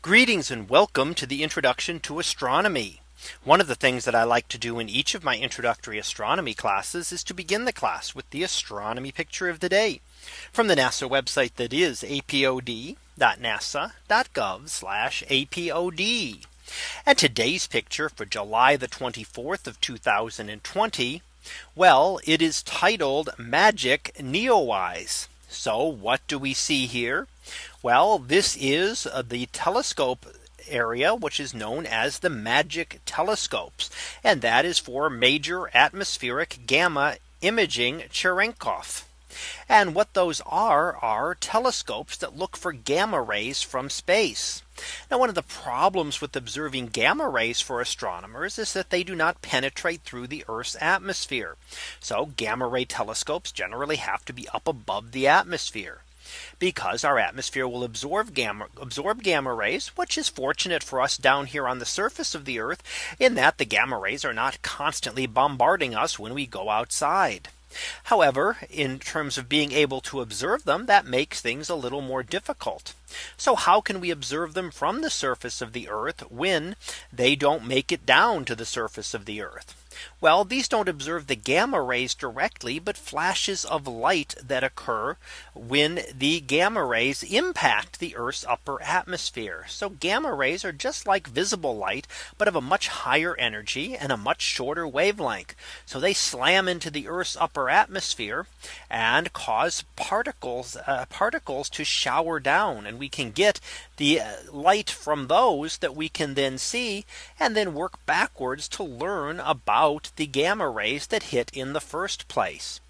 Greetings and welcome to the introduction to astronomy. One of the things that I like to do in each of my introductory astronomy classes is to begin the class with the astronomy picture of the day from the NASA website that is apod.nasa.gov apod. And today's picture for July the 24th of 2020. Well, it is titled Magic Neowise. So what do we see here? Well, this is uh, the telescope area which is known as the magic telescopes and that is for major atmospheric gamma imaging Cherenkov. And what those are are telescopes that look for gamma rays from space. Now one of the problems with observing gamma rays for astronomers is that they do not penetrate through the Earth's atmosphere. So gamma ray telescopes generally have to be up above the atmosphere because our atmosphere will absorb gamma absorb gamma rays, which is fortunate for us down here on the surface of the Earth in that the gamma rays are not constantly bombarding us when we go outside. However, in terms of being able to observe them, that makes things a little more difficult. So how can we observe them from the surface of the Earth when they don't make it down to the surface of the Earth? Well, these don't observe the gamma rays directly, but flashes of light that occur when the gamma rays impact the Earth's upper atmosphere. So gamma rays are just like visible light, but of a much higher energy and a much shorter wavelength. So they slam into the Earth's upper atmosphere and cause particles uh, particles to shower down and we can get the uh, light from those that we can then see and then work backwards to learn about the gamma rays that hit in the first place.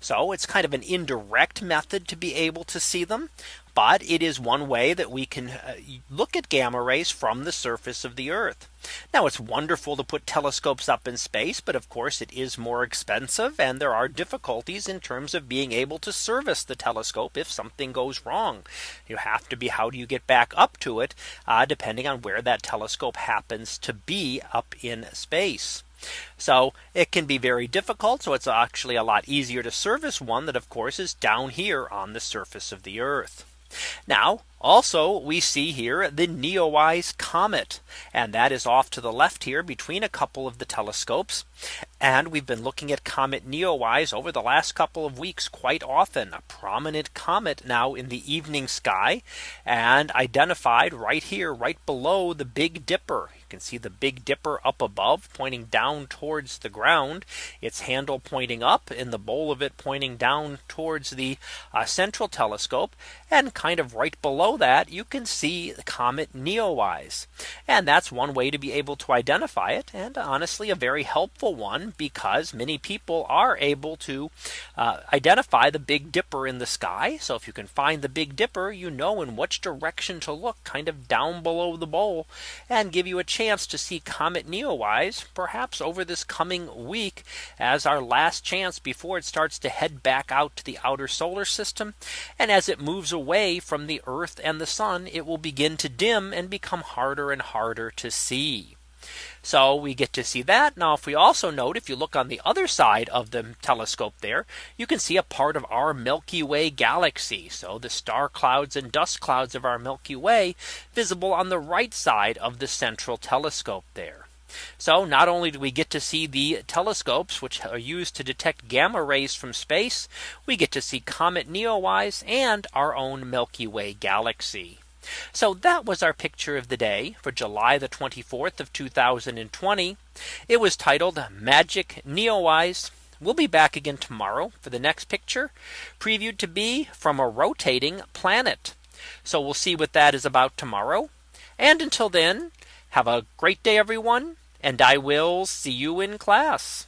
So it's kind of an indirect method to be able to see them. But it is one way that we can uh, look at gamma rays from the surface of the Earth. Now it's wonderful to put telescopes up in space. But of course it is more expensive and there are difficulties in terms of being able to service the telescope if something goes wrong. You have to be how do you get back up to it uh, depending on where that telescope happens to be up in space. So it can be very difficult. So it's actually a lot easier to service one that of course is down here on the surface of the Earth. Now also we see here the Neowise comet and that is off to the left here between a couple of the telescopes. And we've been looking at comet Neowise over the last couple of weeks quite often a prominent comet now in the evening sky and identified right here right below the Big Dipper can see the Big Dipper up above pointing down towards the ground. Its handle pointing up and the bowl of it pointing down towards the uh, central telescope. And kind of right below that you can see the comet Neowise. And that's one way to be able to identify it. And honestly, a very helpful one because many people are able to uh, identify the Big Dipper in the sky. So if you can find the Big Dipper, you know in which direction to look kind of down below the bowl and give you a chance to see Comet Neowise perhaps over this coming week as our last chance before it starts to head back out to the outer solar system. And as it moves away from the Earth and the sun, it will begin to dim and become harder and harder to see. So we get to see that. Now if we also note if you look on the other side of the telescope there, you can see a part of our Milky Way galaxy. So the star clouds and dust clouds of our Milky Way visible on the right side of the central telescope there. So not only do we get to see the telescopes which are used to detect gamma rays from space, we get to see Comet Neowise and our own Milky Way galaxy. So that was our picture of the day for July the 24th of 2020. It was titled Magic Neowise. We'll be back again tomorrow for the next picture previewed to be from a rotating planet. So we'll see what that is about tomorrow. And until then, have a great day, everyone. And I will see you in class.